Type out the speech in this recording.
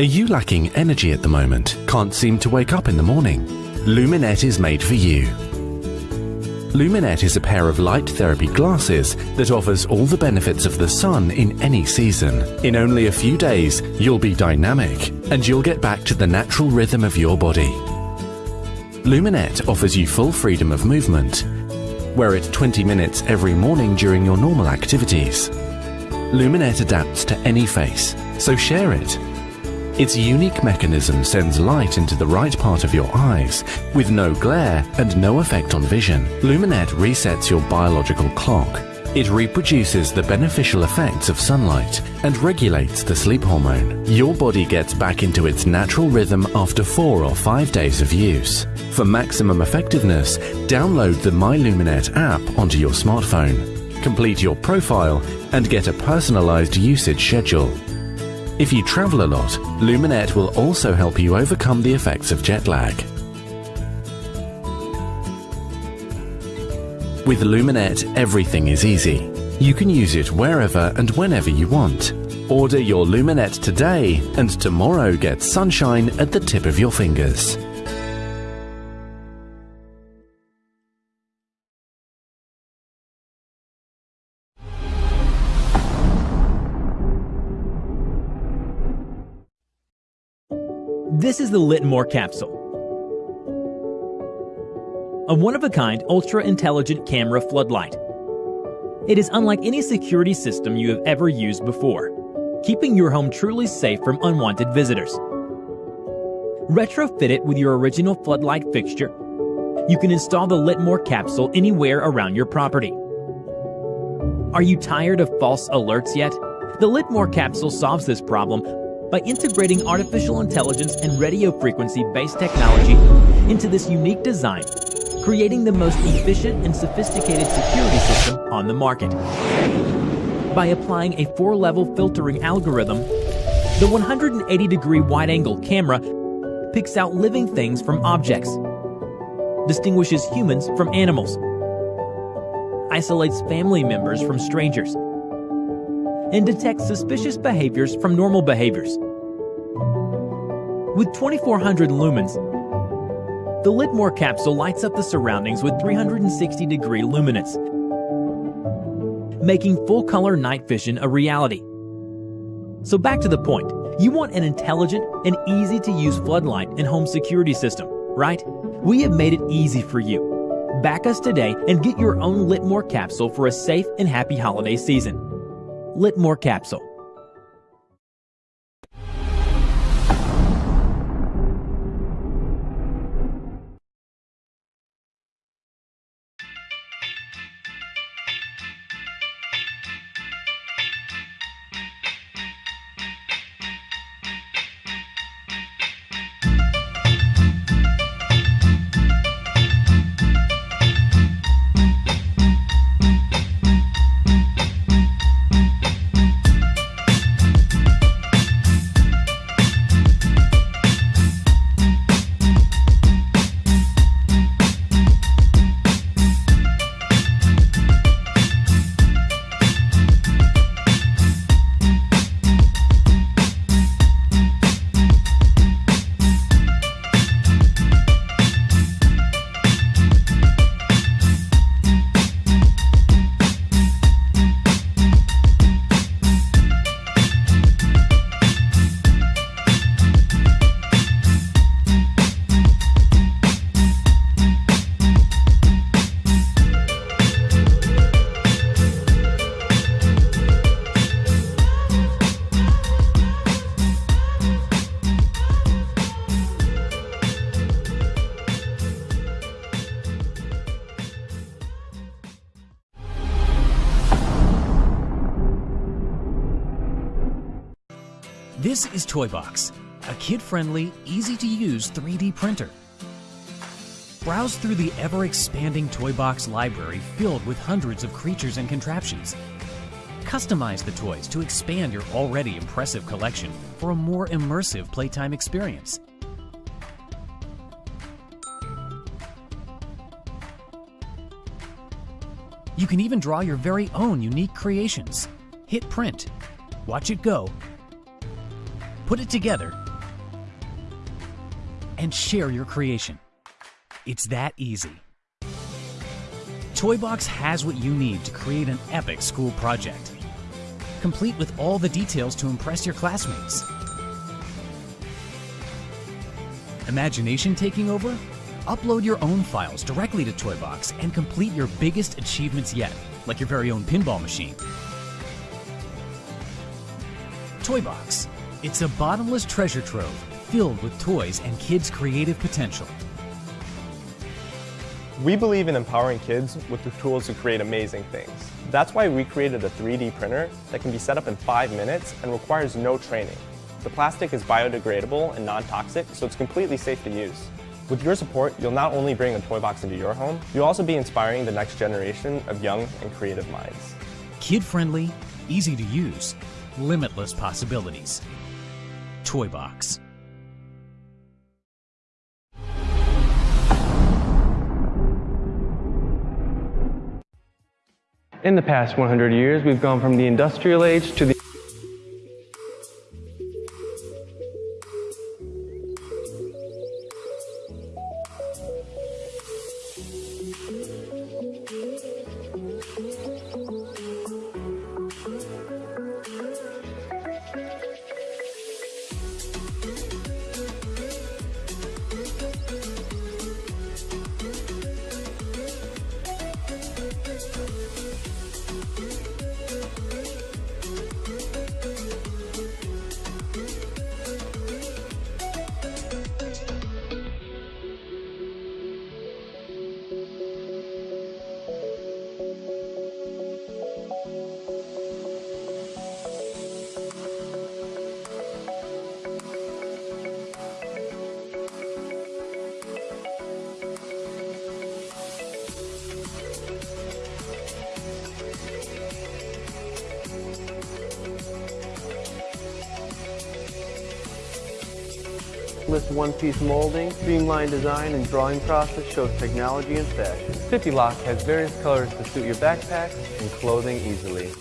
Are you lacking energy at the moment? Can't seem to wake up in the morning? Luminette is made for you. Luminette is a pair of light therapy glasses that offers all the benefits of the sun in any season. In only a few days, you'll be dynamic and you'll get back to the natural rhythm of your body. Luminette offers you full freedom of movement. Wear it 20 minutes every morning during your normal activities. Luminette adapts to any face, so share it. Its unique mechanism sends light into the right part of your eyes with no glare and no effect on vision. Luminette resets your biological clock. It reproduces the beneficial effects of sunlight and regulates the sleep hormone. Your body gets back into its natural rhythm after four or five days of use. For maximum effectiveness, download the My Luminette app onto your smartphone. Complete your profile and get a personalized usage schedule. If you travel a lot, Luminette will also help you overcome the effects of jet lag. With Luminette, everything is easy. You can use it wherever and whenever you want. Order your Luminette today and tomorrow get sunshine at the tip of your fingers. This is the Litmor capsule. A one-of-a-kind ultra-intelligent camera floodlight. It is unlike any security system you have ever used before, keeping your home truly safe from unwanted visitors. Retrofit it with your original floodlight fixture. You can install the Litmor capsule anywhere around your property. Are you tired of false alerts yet? The Litmor capsule solves this problem by integrating artificial intelligence and radio frequency-based technology into this unique design, creating the most efficient and sophisticated security system on the market. By applying a four-level filtering algorithm, the 180-degree wide-angle camera picks out living things from objects, distinguishes humans from animals, isolates family members from strangers, and detects suspicious behaviors from normal behaviors. With 2400 lumens, the Litmor capsule lights up the surroundings with 360 degree luminance, making full color night vision a reality. So back to the point, you want an intelligent and easy to use floodlight and home security system, right? We have made it easy for you. Back us today and get your own Litmor capsule for a safe and happy holiday season. Litmor capsule. This is Toybox, a kid-friendly, easy-to-use 3D printer. Browse through the ever-expanding Toybox library filled with hundreds of creatures and contraptions. Customize the toys to expand your already impressive collection for a more immersive playtime experience. You can even draw your very own unique creations. Hit print, watch it go, put it together, and share your creation. It's that easy. Toybox has what you need to create an epic school project, complete with all the details to impress your classmates. Imagination taking over? Upload your own files directly to Toybox and complete your biggest achievements yet, like your very own pinball machine. Toybox. It's a bottomless treasure trove filled with toys and kids' creative potential. We believe in empowering kids with the tools to create amazing things. That's why we created a 3D printer that can be set up in five minutes and requires no training. The plastic is biodegradable and non-toxic, so it's completely safe to use. With your support, you'll not only bring a toy box into your home, you'll also be inspiring the next generation of young and creative minds. Kid-friendly, easy to use, limitless possibilities. Toybox. In the past 100 years, we've gone from the industrial age to the This one-piece molding, streamlined design, and drawing process shows technology and fashion. 50 Lock has various colors to suit your backpacks and clothing easily.